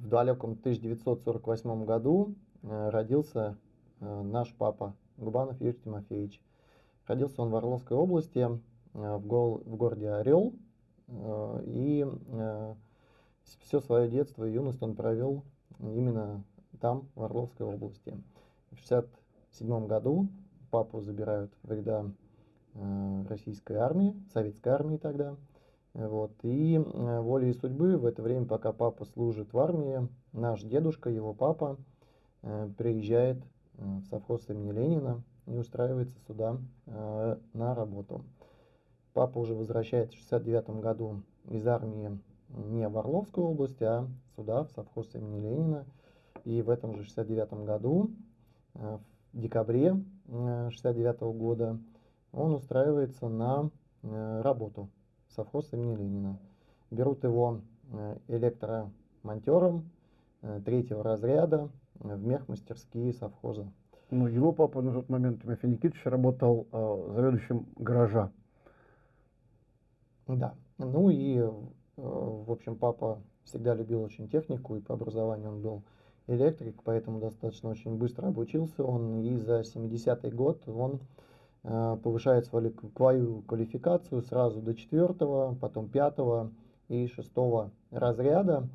в далеком 1948 году родился наш папа Губанов Юрий Тимофеевич. Родился он в Орловской области, в, гол, в городе Орел, и все свое детство и юность он провел именно там, в Орловской области. В 1967 году папу забирают в ряда э, российской армии, советской армии тогда. Вот. И э, волей судьбы в это время, пока папа служит в армии, наш дедушка, его папа, э, приезжает э, в совхоз имени Ленина и устраивается сюда на работу. Папа уже возвращается в 69 году из армии не в Орловскую область, а сюда, в совхоз имени Ленина. И в этом же 69 году, в декабре 69 э, года, он устраивается на работу совхоз имени Ленина. Берут его электромонтером третьего разряда в мехмастерские совхоза. Ну, его папа на тот момент, Тимофей Никитич, работал э, заведующим гаража. Да. Ну и Э, в общем, папа всегда любил очень технику, и по образованию он был электрик, поэтому достаточно очень быстро обучился он, и за 70-й год он э, повышает свою квалификацию сразу до 4 потом 5 и 6 разряда.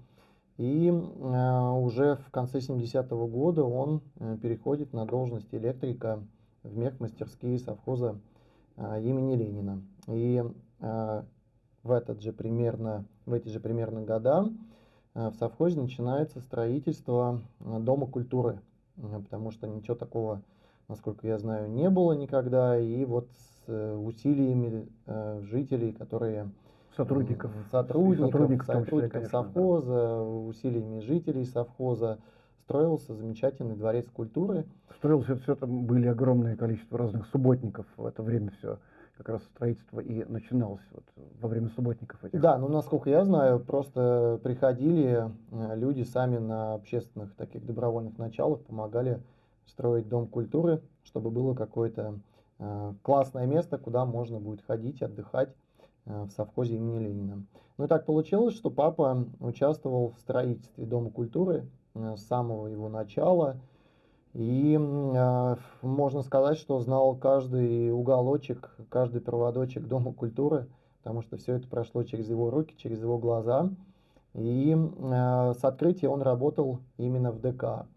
И э, уже в конце 70-го года он переходит на должность электрика в мехмастерские совхоза имени Ленина. И в этот же примерно, в эти же примерно года э, в совхозе начинается строительство э, Дома культуры, э, потому что ничего такого, насколько я знаю, не было никогда, и вот с усилиями жителей, которые сотрудников, сотрудников, сотрудников, сотрудников конечно, совхоза, да. усилиями жителей совхоза строился замечательный дворец культуры. Строился все там были огромное количество разных субботников в это время все как раз строительство и начиналось вот во время субботников этих. Да, ну насколько я знаю, просто приходили э, люди сами на общественных таких добровольных началах, помогали строить дом культуры, чтобы было какое-то э, классное место, куда можно будет ходить, отдыхать э, в совхозе имени Ленина. Ну и так получилось, что папа участвовал в строительстве Дома культуры э, с самого его начала. И э, можно сказать, что знал каждый уголочек, каждый проводочек Дома культуры, потому что все это прошло через его руки, через его глаза. И э, с открытия он работал именно в ДК.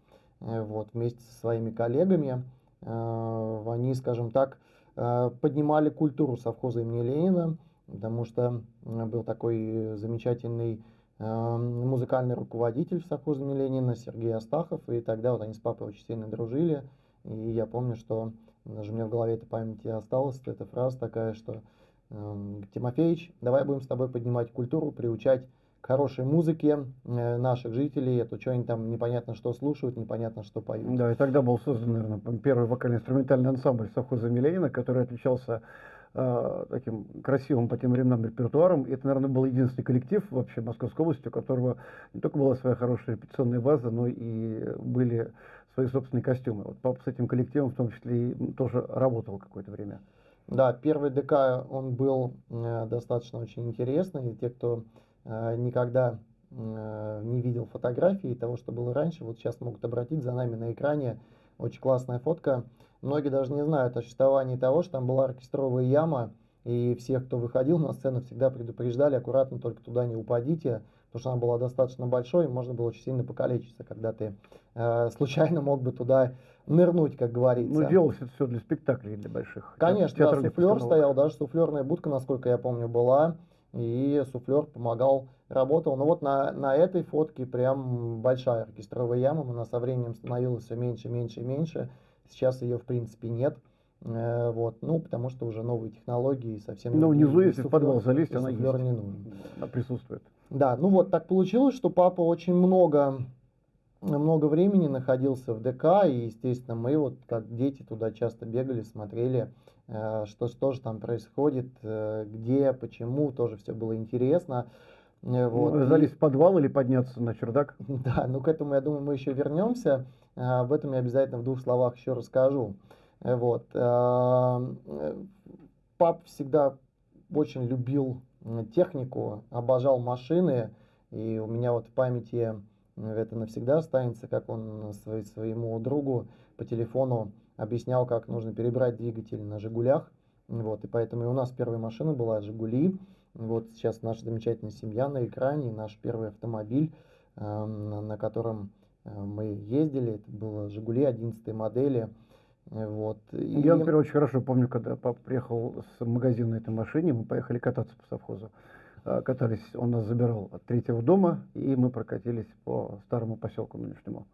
Э, вот, вместе со своими коллегами. Э, они, скажем так, э, поднимали культуру совхоза имени Ленина, потому что был такой замечательный музыкальный руководитель в совхозе Ленина Сергей Астахов, и тогда вот они с папой очень сильно дружили, и я помню, что даже мне в голове эта память осталась, эта фраза такая, что Тимофеич, давай будем с тобой поднимать культуру, приучать хорошей музыке э, наших жителей, это что они там непонятно что слушают, непонятно что поют. Да, и тогда был создан, наверное, первый вокально-инструментальный ансамбль совхоза Ленина, который отличался э, таким красивым по тем временам репертуаром. И это, наверное, был единственный коллектив вообще Московской области, у которого не только была своя хорошая репетиционная база, но и были свои собственные костюмы. Вот папа с этим коллективом в том числе и тоже работал какое-то время. Да, первый ДК, он был э, достаточно очень интересный. И те, кто никогда э, не видел фотографии того, что было раньше, вот сейчас могут обратить за нами на экране очень классная фотка Многие даже не знают о существовании того, что там была оркестровая яма, и всех, кто выходил на сцену, всегда предупреждали, аккуратно только туда не упадите, потому что она была достаточно большой, и можно было очень сильно покалечиться, когда ты э, случайно мог бы туда нырнуть, как говорится. Ну, делалось это все для спектаклей, для больших. Конечно, да, суфлер стоял, даже суфлерная будка, насколько я помню, была, и суфлер помогал, работал. Но вот на, на этой фотке прям большая оркестровая яма, она со временем становилась все меньше, меньше и меньше. Сейчас ее в принципе нет. Э, вот, ну, потому что уже новые технологии совсем... Ну, внизу, если в подвал залезть, она есть. не нужен. Она присутствует. Да, ну вот так получилось, что папа очень много, много времени находился в ДК, и, естественно, мы вот как дети туда часто бегали, смотрели, что, что же там происходит, э, где, почему, тоже все было интересно. Вот. Ну, залезть в подвал или подняться на чердак? Да, ну к этому, я думаю, мы еще вернемся. А, об этом я обязательно в двух словах еще расскажу. Э, вот. Э, пап всегда очень любил технику, обожал машины. И у меня вот в памяти это навсегда останется, как он своему другу по телефону объяснял, как нужно перебрать двигатель на «Жигулях». Вот, и поэтому и у нас первая машина была «Жигули». Вот сейчас наша замечательная семья на экране, наш первый автомобиль, эм, на котором э, мы ездили, это было «Жигули» 11 модели. Вот. И... Я, например, очень хорошо помню, когда папа приехал с магазина на этой машине, мы поехали кататься по совхозу. Э, катались, он нас забирал от третьего дома, и мы прокатились по старому поселку нынешнему.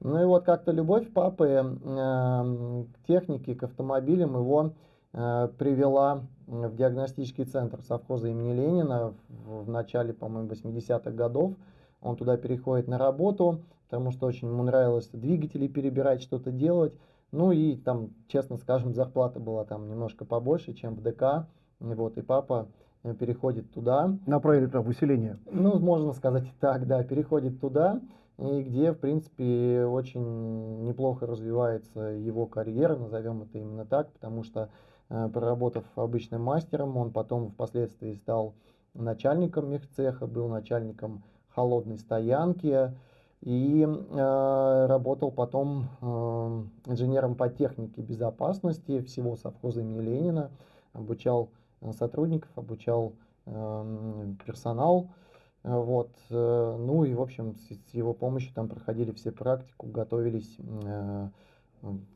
Ну и вот как-то любовь папы э, к технике, к автомобилям его э, привела в диагностический центр совхоза имени Ленина в, в начале, по-моему, 80-х годов. Он туда переходит на работу, потому что очень ему нравилось двигатели перебирать, что-то делать. Ну и там, честно скажем, зарплата была там немножко побольше, чем в ДК. Вот, и папа Э, переходит туда. Направили туда в усиление. Ну, можно сказать и так, да, переходит туда, и где, в принципе, очень неплохо развивается его карьера, назовем это именно так, потому что, э, проработав обычным мастером, он потом впоследствии стал начальником мехцеха, был начальником холодной стоянки и э, работал потом э, инженером по технике безопасности всего совхоза имени Ленина, обучал Э, сотрудников, обучал эм, персонал. Э, вот. Э, ну и, в общем, с его помощью там проходили все практику, готовились,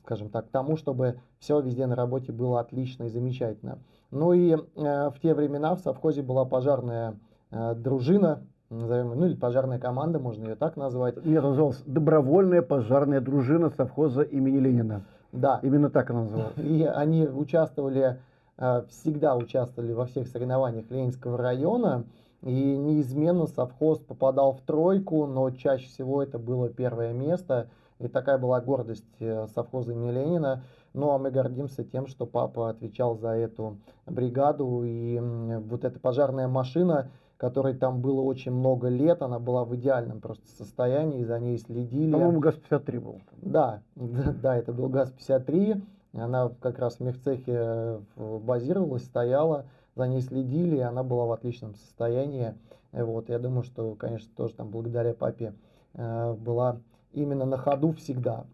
скажем так, к тому, чтобы все везде на работе было отлично и замечательно. Ну и в те времена в совхозе была пожарная дружина, назовем, ну или пожарная команда, можно ее так назвать. Нет, называлась добровольная пожарная дружина совхоза имени Ленина. Да. Именно так она называлась. И они участвовали Э, всегда участвовали во всех соревнованиях Ленинского района, и неизменно совхоз попадал в тройку, но чаще всего это было первое место, и такая была гордость э, совхоза имени Ленина. Ну а мы гордимся тем, что папа отвечал за эту бригаду, и вот эта пожарная машина, которой там было очень много лет, она была в идеальном просто состоянии, за ней следили. По-моему, ГАЗ-53 был. Да, да, это был ГАЗ-53. Она как раз в мехцехе э, базировалась, стояла, за ней следили, и она была в отличном состоянии. Вот, я думаю, что, конечно, тоже там благодаря папе э, была именно на ходу всегда.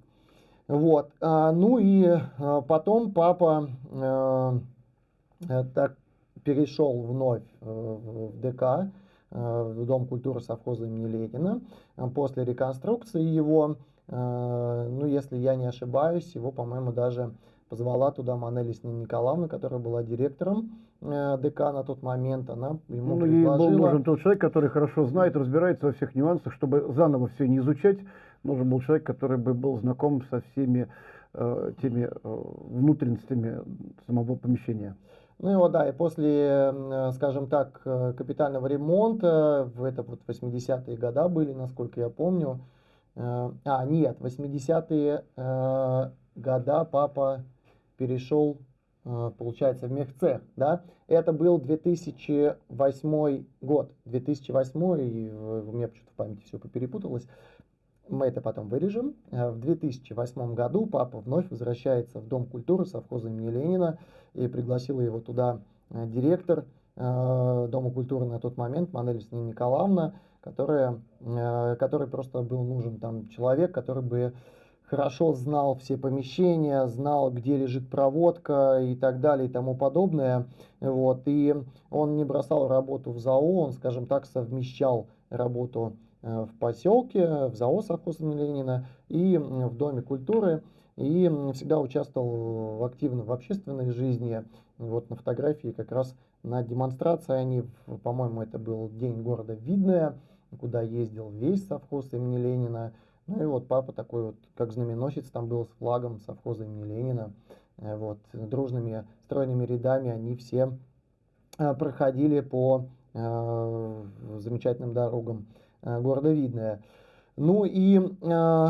Вот, а, ну и а, потом папа э, так перешел вновь в ДК, в Дом культуры совхоза имени Ленина. После реконструкции его Э, ну, если я не ошибаюсь, его, по-моему, даже позвала туда Манели Николаевна, которая была директором э, ДК на тот момент, она ему ну, предложила... Ей был нужен тот человек, который хорошо знает, разбирается во всех нюансах, чтобы заново все не изучать. Нужен был человек, который бы был знаком со всеми э, теми э, внутренностями самого помещения. Ну и вот, да, и после, э, скажем так, капитального ремонта, в это вот 80-е годы были, насколько я помню, Э, а, нет, 80-е э, года папа перешел, э, получается, в мехцех, да. Это был 2008 год. 2008, и у меня почему-то в памяти все поперепуталось. Мы это потом вырежем. В 2008 году папа вновь возвращается в Дом культуры совхоза имени Ленина и пригласила его туда директор Дома культуры на тот момент, Манель Николаевна, которая, э, который просто был нужен там человек, который бы хорошо знал все помещения, знал, где лежит проводка и так далее и тому подобное. Вот. И он не бросал работу в ЗАО, он, скажем так, совмещал работу э, в поселке, в ЗАО совхоза Ленина и в Доме культуры. И всегда участвовал активно в общественной жизни. Вот на фотографии как раз на демонстрации они, по-моему, это был день города Видное, куда ездил весь совхоз имени Ленина. Ну и вот папа такой вот, как знаменосец, там был с флагом совхоза имени Ленина. Э, вот, дружными стройными рядами они все э, проходили по э, замечательным дорогам э, города Видное. Ну и э,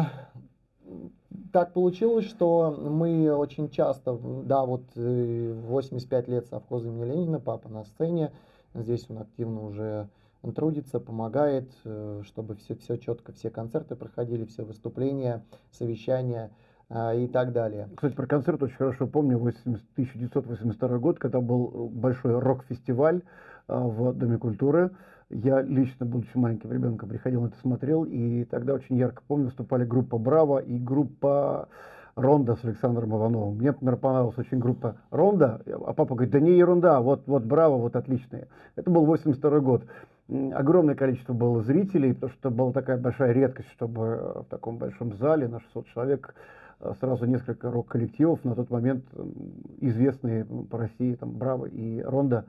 так получилось, что мы очень часто, да, вот 85 лет совхоза имени Ленина, папа на сцене, здесь он активно уже он трудится, помогает, э, чтобы все, все четко, все концерты проходили, все выступления, совещания а, и так далее. Кстати, про концерт очень хорошо помню 80, 1982 год, когда был большой рок-фестиваль а, в Доме культуры. Я лично, будучи маленьким ребенком, приходил на это смотрел, и тогда очень ярко помню, выступали группа «Браво» и группа «Ронда» с Александром Ивановым. Мне, например, понравилась очень группа «Ронда», а папа говорит, да не ерунда, вот, вот «Браво», вот отличные. Это был 82 год. Огромное количество было зрителей, потому что была такая большая редкость, чтобы в таком большом зале на 600 человек э, сразу несколько рок-коллективов, на тот момент известные по России, там, «Браво» и «Ронда»,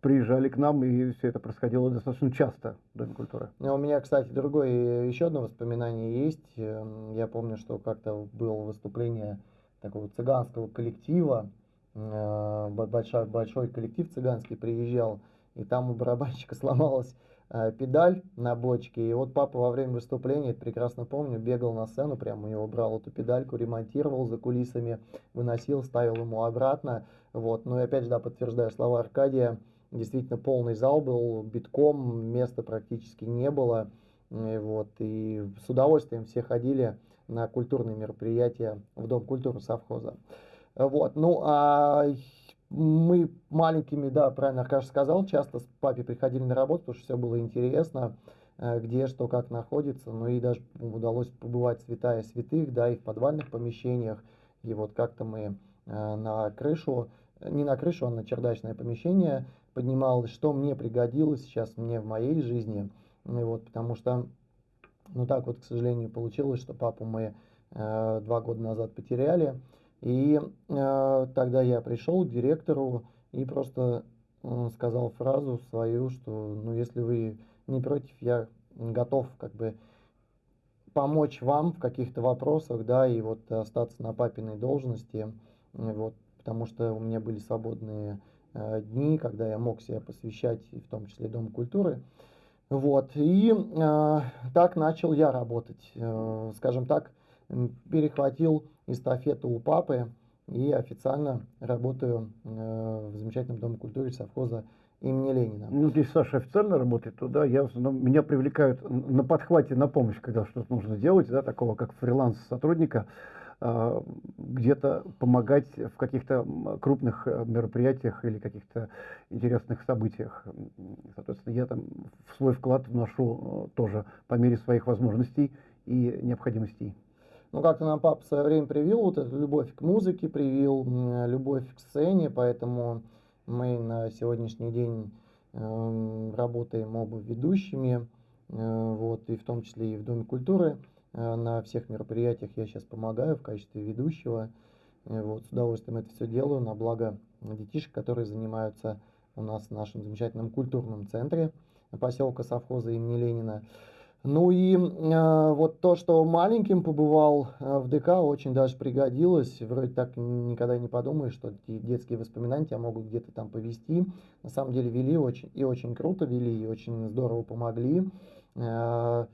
приезжали к нам, и все это происходило достаточно часто в Доме культуры. Ну, у меня, кстати, другое, еще одно воспоминание есть. Эм, я помню, что как-то было выступление такого цыганского коллектива, э, большой, большой коллектив цыганский приезжал, и там у барабанщика сломалась э, педаль на бочке, и вот папа во время выступления, это прекрасно помню, бегал на сцену, прямо у него брал эту педальку, ремонтировал за кулисами, выносил, ставил ему обратно, вот, ну и опять же, да, подтверждаю слова Аркадия, действительно полный зал был, битком, места практически не было. И, вот, и с удовольствием все ходили на культурные мероприятия в Дом культуры совхоза. Вот, ну, а мы маленькими, да, правильно Аркаш сказал, часто с папой приходили на работу, потому что все было интересно, э, где что, как находится. Ну и даже удалось побывать святая святых, да, и в подвальных помещениях. И вот как-то мы э, на крышу, не на крышу, а на чердачное помещение поднималось, что мне пригодилось сейчас мне в моей жизни. И вот, потому что, ну так вот, к сожалению, получилось, что папу мы э, два года назад потеряли. И э, тогда я пришел к директору и просто э, сказал фразу свою, что ну если вы не против, я готов как бы помочь вам в каких-то вопросах, да, и вот остаться на папиной должности, вот, потому что у меня были свободные Э, дни, когда я мог себя посвящать, в том числе Дому культуры. Вот. И э, так начал я работать. Э, скажем так, перехватил эстафету у папы и официально работаю э, в замечательном Доме культуры совхоза имени Ленина. Ну, здесь Саша официально работает, то да, я, ну, меня привлекают на подхвате, на помощь, когда что-то нужно делать, да, такого как фриланс сотрудника. А, где-то помогать в каких-то крупных э, мероприятиях или каких-то интересных событиях. Соответственно, я там свой вклад вношу э, тоже по мере своих возможностей и необходимостей. Ну, как-то нам папа в свое время привил вот эту любовь к музыке, привил любовь к сцене, поэтому мы на сегодняшний день э, работаем оба ведущими, э, вот, и в том числе и в Доме культуры. Э, на всех мероприятиях я сейчас помогаю в качестве ведущего. Э, вот, с удовольствием это все делаю на благо детишек, которые занимаются у нас в нашем замечательном культурном центре поселка совхоза имени Ленина. Ну и э, вот то, что маленьким побывал э, в ДК, очень даже пригодилось. Вроде так никогда не подумаешь, что детские воспоминания тебя могут где-то там повести. На самом деле вели очень и очень круто вели, и очень здорово помогли. Э,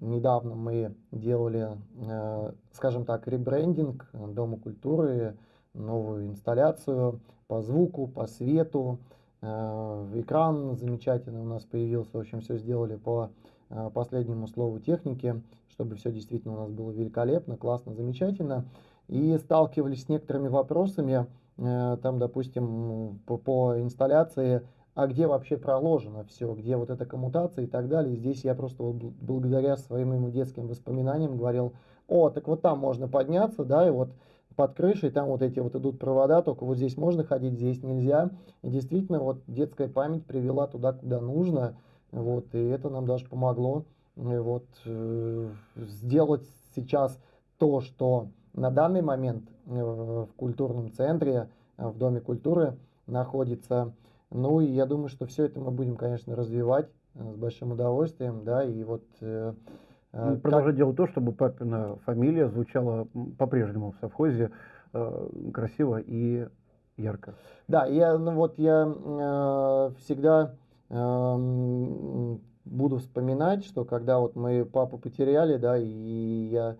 Недавно мы делали, э, скажем так, ребрендинг Дома культуры, новую инсталляцию по звуку, по свету. Э, экран замечательный у нас появился. В общем, все сделали по э, последнему слову техники, чтобы все действительно у нас было великолепно, классно, замечательно. И сталкивались с некоторыми вопросами, там, допустим, по, по инсталляции а где вообще проложено все, где вот эта коммутация и так далее. Здесь я просто вот благодаря своим детским воспоминаниям говорил, о, так вот там можно подняться, да, и вот под крышей там вот эти вот идут провода, только вот здесь можно ходить, здесь нельзя. И действительно вот детская память привела туда, куда нужно, вот, и это нам даже помогло вот, э, сделать сейчас то, что на данный момент э, в культурном центре, э, в Доме культуры находится ну и я думаю, что все это мы будем, конечно, развивать э, с большим удовольствием, да, и вот... Э, э Продолжать делать то, чтобы папина фамилия звучала по-прежнему в совхозе э, красиво и ярко. Да, я, ну вот я э, всегда э, буду вспоминать, что когда вот мы папу потеряли, да, и я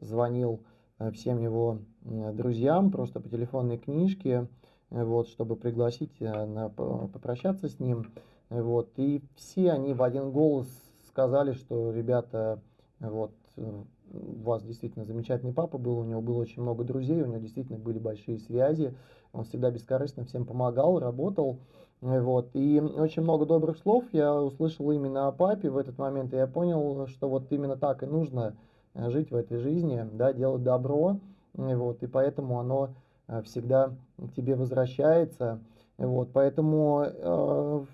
звонил э, всем его друзьям просто по телефонной книжке, вот, чтобы пригласить на, попрощаться с ним. Вот, и все они в один голос сказали, что ребята, вот, э, у вас действительно замечательный папа был, у него было очень много друзей, у него действительно были большие связи, он всегда бескорыстно всем помогал, работал. Вот. И очень много добрых слов я услышал именно о папе в этот момент, и я понял, что вот именно так и нужно э, жить в этой жизни, да, делать добро, вот, и поэтому оно э, всегда к тебе возвращается. Вот, поэтому э,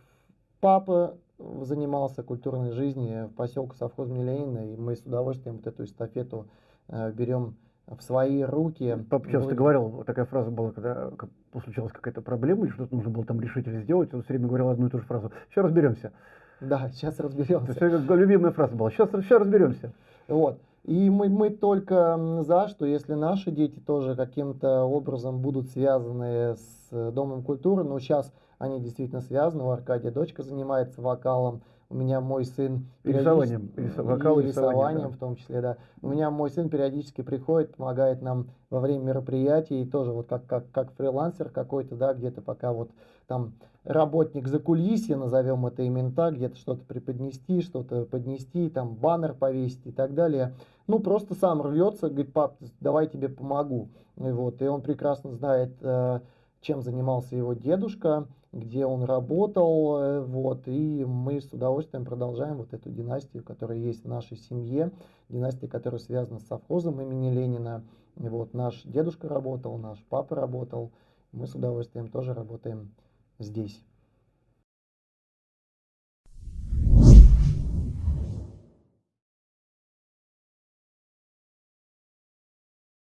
папа занимался культурной жизнью в поселке совхоз Ленина, и мы с удовольствием вот эту эстафету э, берем в свои руки. Папа часто говорил, такая фраза была, когда случилась какая-то проблема, или что-то нужно было там решить или сделать, он все время говорил одну и ту же фразу. Сейчас разберемся. Да, сейчас разберемся. Это любимая фраза была. Сейчас, сейчас разберемся. Вот. И мы, мы только за, что если наши дети тоже каким-то образом будут связаны с Домом культуры, но сейчас они действительно связаны, у Аркадия дочка занимается вокалом, у меня мой сын... Рисованием, вокал и рисованием да. в том числе, да. У меня мой сын периодически приходит, помогает нам во время мероприятий, тоже вот как, как, как фрилансер какой-то, да, где-то пока вот там работник за кулисье, назовем это именно так, где-то что-то преподнести, что-то поднести, там баннер повесить и так далее. Ну, просто сам рвется, говорит, пап, давай тебе помогу. И, вот, и он прекрасно знает, э, чем занимался его дедушка, где он работал, э, вот, и мы с удовольствием продолжаем вот эту династию, которая есть в нашей семье, династия, которая связана с совхозом имени Ленина, вот наш дедушка работал, наш папа работал, мы с удовольствием тоже работаем здесь.